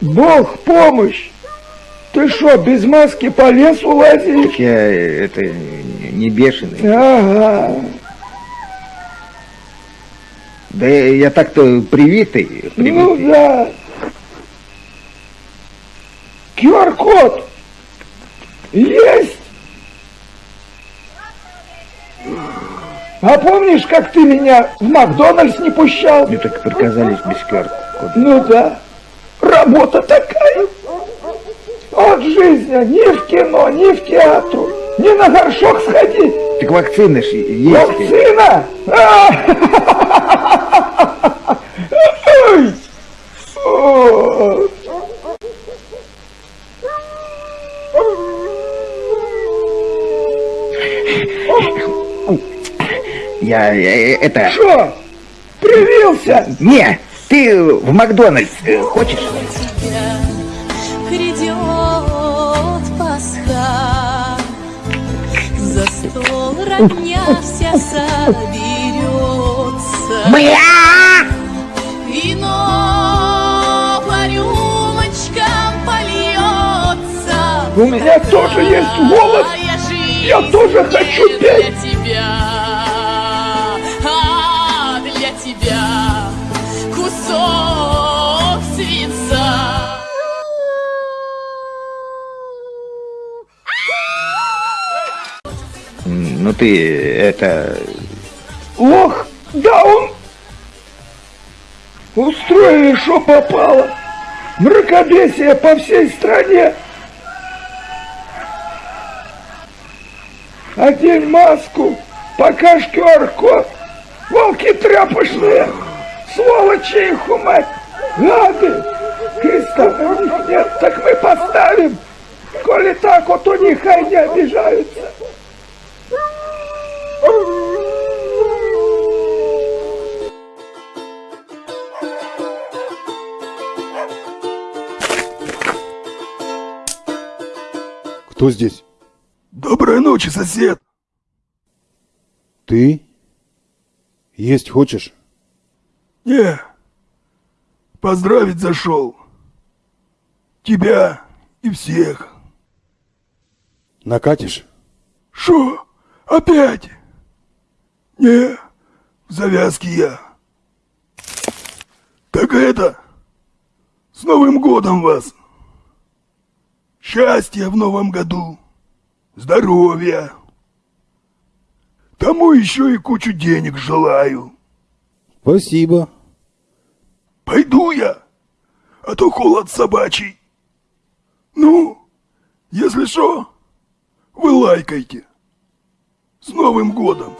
Бог помощь! Ты что, без маски по лесу лазишь? Я э, это не бешеный. Ага. Да я так-то привитый, привитый. Ну да. QR-код есть. А помнишь, как ты меня в Макдональдс не пущал? Мне так приказали без QR-кода. Ну да. Работа такая. От жизни ни в кино, ни в театру, ни на горшок сходить. Так вакцины ж есть. Вакцина? А! О! Я э, это... Что? Привился? Не, ты в Макдональдс э, хочешь? тебя грядет Пасха, за стол родня вся соберется, Бля! вино по рюмочкам польется. У меня тоже есть голос. Ну ты это... Ох, да он... Устроили, что попало. Мракобесие по всей стране. Одень маску, покажь QR-код. Волки тряпочные, сволочи их умать, гады. Креста на них нет, так мы поставим. Коли так, вот у них не обижаются. Кто здесь? Доброй ночи, сосед. Ты? Есть хочешь? Не, поздравить зашел. Тебя и всех. Накатишь? Шо? Опять? Не, в завязке я. Так это, с Новым годом вас. Счастья в новом году, здоровья. Тому еще и кучу денег желаю. Спасибо. Пойду я, а то холод собачий. Ну, если что, вы лайкайте. С Новым годом!